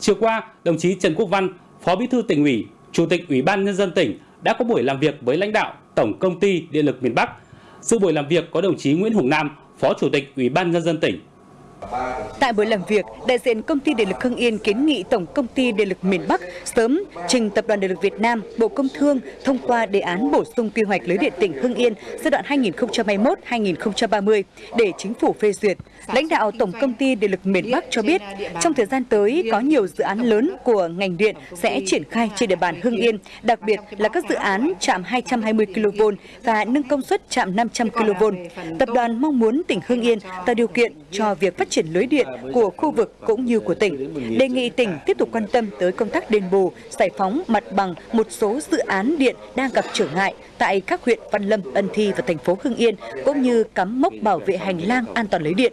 Chiều qua, đồng chí Trần Quốc Văn, Phó Bí thư tỉnh ủy, Chủ tịch Ủy ban nhân dân tỉnh đã có buổi làm việc với lãnh đạo Tổng công ty Điện lực miền Bắc. Dự buổi làm việc có đồng chí Nguyễn Hùng Nam, Phó Chủ tịch Ủy ban nhân dân tỉnh. Tại buổi làm việc, đại diện công ty điện lực Hưng Yên kiến nghị Tổng công ty điện lực miền Bắc sớm trình Tập đoàn Điện lực Việt Nam, Bộ Công Thương thông qua đề án bổ sung quy hoạch lưới điện tỉnh Hưng Yên giai đoạn 2021-2030 để chính phủ phê duyệt. Lãnh đạo Tổng công ty điện lực miền Bắc cho biết, trong thời gian tới có nhiều dự án lớn của ngành điện sẽ triển khai trên địa bàn Hưng Yên, đặc biệt là các dự án chạm 220 kV và nâng công suất chạm 500 kV. Tập đoàn mong muốn tỉnh Hưng Yên tạo điều kiện cho việc phát triển lưới điện của khu vực cũng như của tỉnh. Đề nghị tỉnh tiếp tục quan tâm tới công tác đền bù, giải phóng mặt bằng một số dự án điện đang gặp trở ngại tại các huyện Văn Lâm, Ân Thi và thành phố Hưng Yên, cũng như cắm mốc bảo vệ hành lang an toàn lưới điện.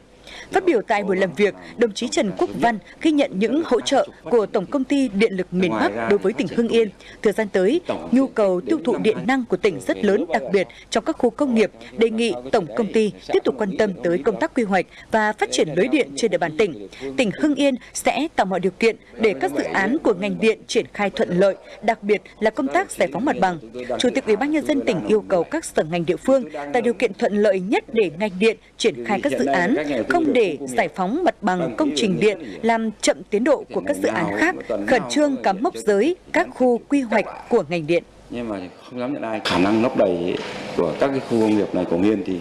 Phát biểu tại buổi làm việc, đồng chí Trần Quốc Văn ghi nhận những hỗ trợ của Tổng công ty Điện lực miền Bắc đối với tỉnh Hưng Yên. Thời gian tới, nhu cầu tiêu thụ điện năng của tỉnh rất lớn, đặc biệt trong các khu công nghiệp, đề nghị Tổng công ty tiếp tục quan tâm tới công tác quy hoạch và phát triển lưới điện trên địa bàn tỉnh. Tỉnh Hưng Yên sẽ tạo mọi điều kiện để các dự án của ngành điện triển khai thuận lợi, đặc biệt là công tác giải phóng mặt bằng. Chủ tịch Ủy ban nhân dân tỉnh yêu cầu các sở ngành địa phương tạo điều kiện thuận lợi nhất để ngành điện triển khai các dự án, không để giải phóng mặt bằng công trình điện làm chậm tiến độ của các dự án khác, khẩn trương cắm mốc giới các khu quy hoạch của ngành điện. Nhưng mà không dám nhận ai khả năng lấp đầy của các cái khu công nghiệp này của Nghiên thì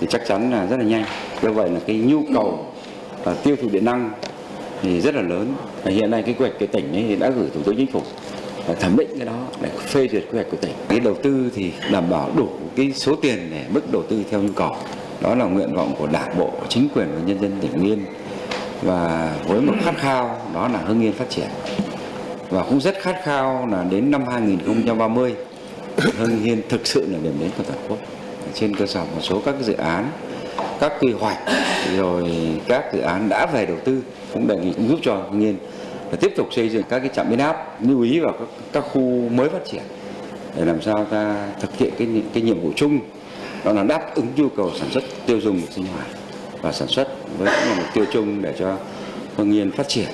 thì chắc chắn là rất là nhanh. Do vậy là cái nhu cầu và tiêu thụ điện năng thì rất là lớn. Hiện nay cái quy hoạch cái tỉnh ấy đã gửi thủ tướng chính phủ và thẩm định cái đó để phê duyệt quy hoạch của tỉnh. Cái đầu tư thì đảm bảo đủ cái số tiền để mức đầu tư theo nhu cầu. Đó là nguyện vọng của Đảng bộ, chính quyền và nhân dân tỉnh Yên. Và với một khát khao đó là Hưng Yên phát triển. Và cũng rất khát khao là đến năm 2030 Hưng Yên thực sự là điểm đến của toàn quốc. Trên cơ sở một số các dự án các quy hoạch rồi các dự án đã về đầu tư cũng đề nghị cũng giúp cho Hưng Yên là tiếp tục xây dựng các cái trạm biến áp lưu ý vào các, các khu mới phát triển để làm sao ta thực hiện cái cái nhiệm vụ chung đó là đáp ứng nhu cầu sản xuất tiêu dùng sinh hoạt và sản xuất với cũng là mục tiêu chung để cho Hưng Yên phát triển.